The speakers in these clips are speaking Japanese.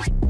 Bye.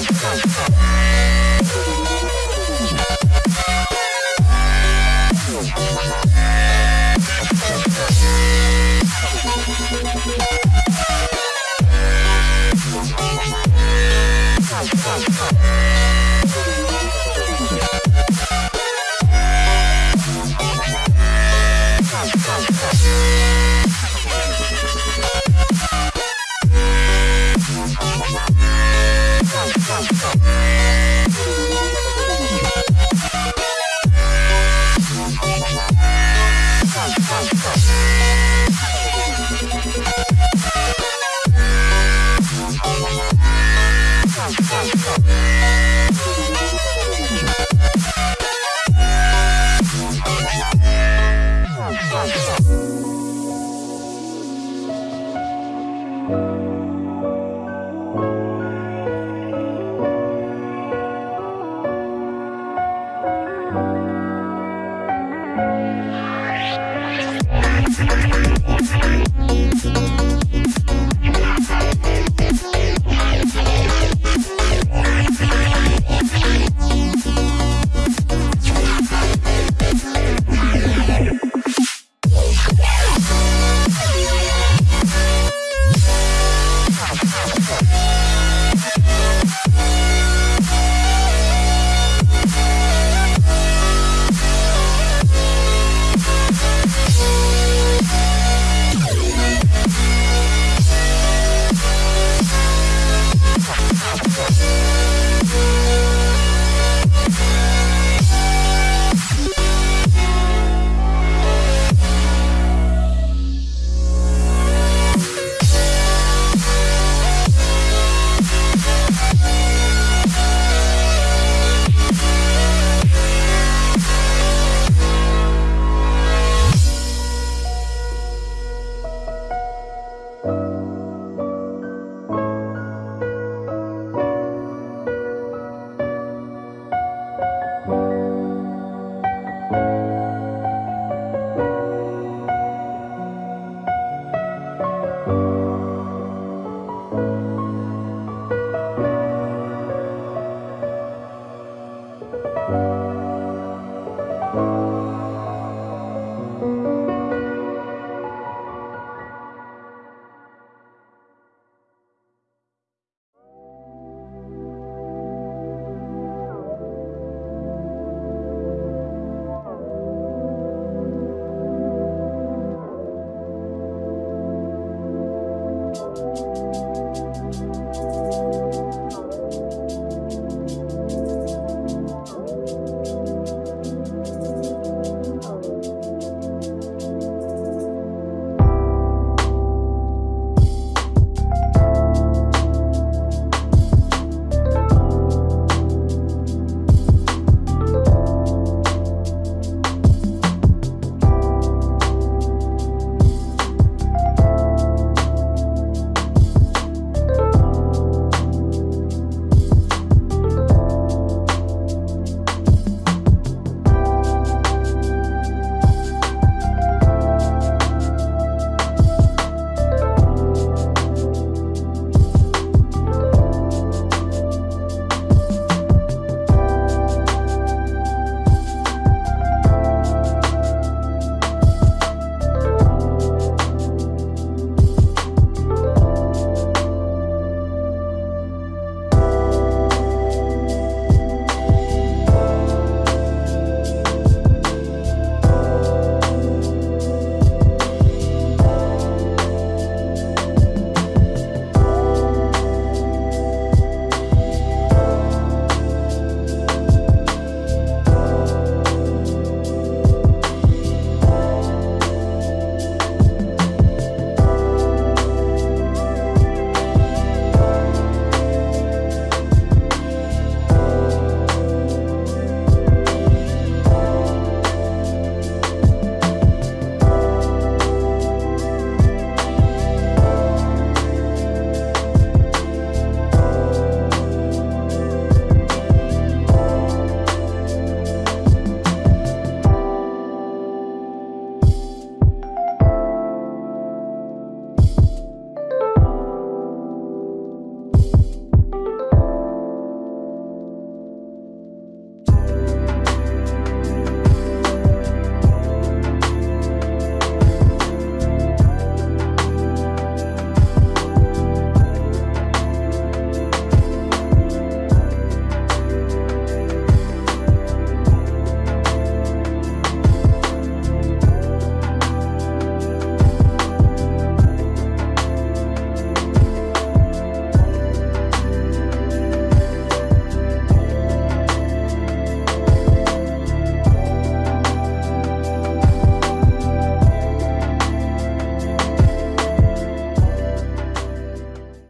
Come, come, come.